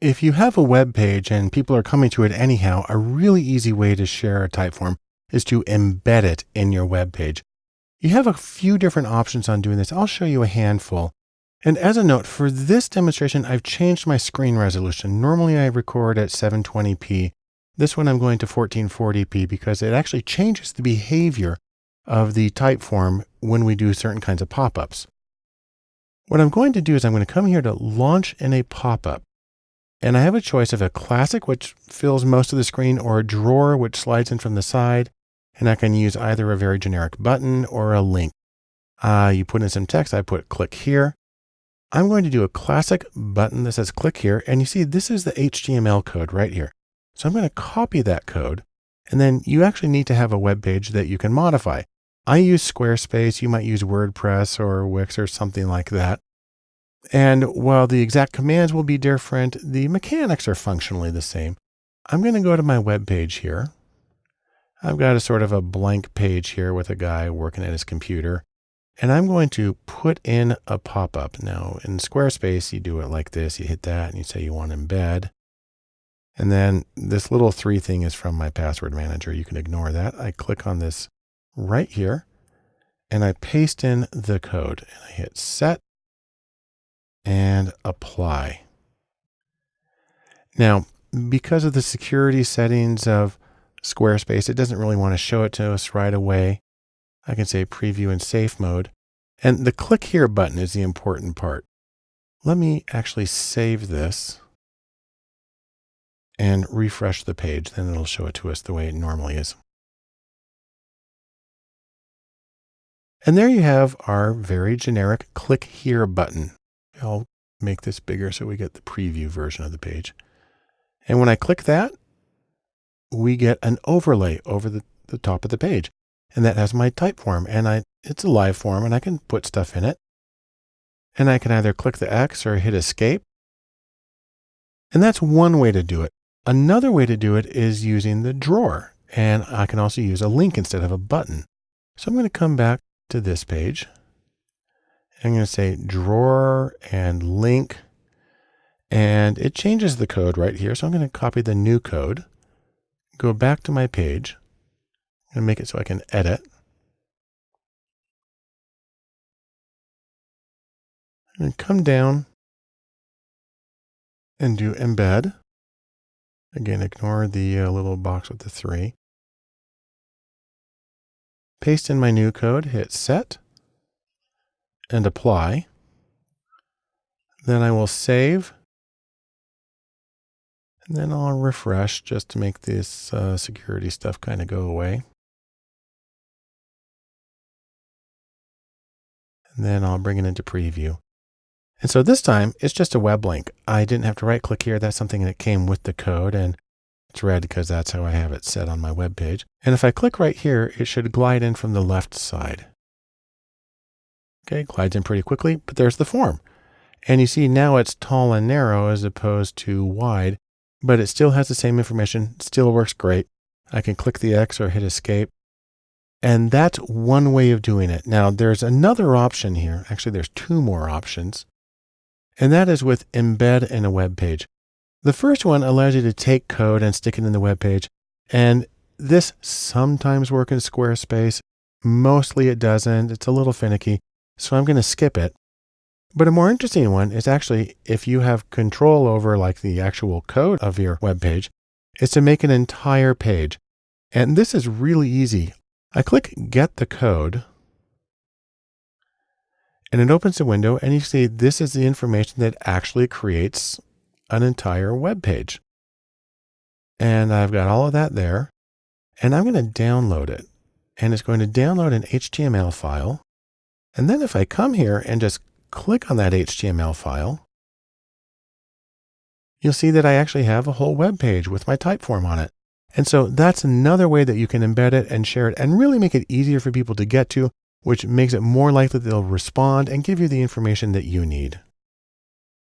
If you have a web page and people are coming to it anyhow, a really easy way to share a Typeform is to embed it in your web page. You have a few different options on doing this. I'll show you a handful. And as a note, for this demonstration, I've changed my screen resolution. Normally I record at 720p. This one I'm going to 1440p because it actually changes the behavior of the Typeform when we do certain kinds of pop-ups. What I'm going to do is I'm going to come here to launch in a pop-up. And I have a choice of a classic, which fills most of the screen, or a drawer, which slides in from the side. And I can use either a very generic button or a link. Uh, you put in some text. I put click here. I'm going to do a classic button that says click here. And you see, this is the HTML code right here. So I'm going to copy that code. And then you actually need to have a web page that you can modify. I use Squarespace. You might use WordPress or Wix or something like that. And while the exact commands will be different, the mechanics are functionally the same. I'm going to go to my web page here. I've got a sort of a blank page here with a guy working at his computer. And I'm going to put in a pop-up. Now in Squarespace, you do it like this. You hit that and you say you want embed. And then this little three thing is from my password manager. You can ignore that. I click on this right here and I paste in the code and I hit set and apply. Now, because of the security settings of Squarespace, it doesn't really want to show it to us right away. I can say preview in safe mode. And the click here button is the important part. Let me actually save this and refresh the page. Then it'll show it to us the way it normally is. And there you have our very generic click here button. I'll make this bigger so we get the preview version of the page. And when I click that, we get an overlay over the, the top of the page. And that has my Typeform and I, it's a live form and I can put stuff in it. And I can either click the X or hit escape. And that's one way to do it. Another way to do it is using the drawer. And I can also use a link instead of a button. So I'm going to come back to this page I'm going to say drawer and link, and it changes the code right here. So I'm going to copy the new code, go back to my page, and make it so I can edit. And come down and do embed. Again, ignore the uh, little box with the three. Paste in my new code, hit set and apply. Then I will save. And then I'll refresh just to make this uh, security stuff kind of go away. And then I'll bring it into preview. And so this time it's just a web link. I didn't have to right click here. That's something that came with the code and it's red because that's how I have it set on my web page. And if I click right here, it should glide in from the left side. Okay, glides in pretty quickly, but there's the form. And you see now it's tall and narrow as opposed to wide, but it still has the same information, still works great. I can click the X or hit escape. And that's one way of doing it. Now there's another option here. Actually, there's two more options. And that is with embed in a web page. The first one allows you to take code and stick it in the web page. And this sometimes works in Squarespace. Mostly it doesn't. It's a little finicky. So I'm going to skip it. But a more interesting one is actually if you have control over like the actual code of your web page, is to make an entire page. And this is really easy. I click get the code and it opens a window and you see this is the information that actually creates an entire web page. And I've got all of that there and I'm going to download it and it's going to download an HTML file. And then if I come here and just click on that HTML file, you'll see that I actually have a whole web page with my Typeform on it. And so that's another way that you can embed it and share it and really make it easier for people to get to, which makes it more likely they'll respond and give you the information that you need.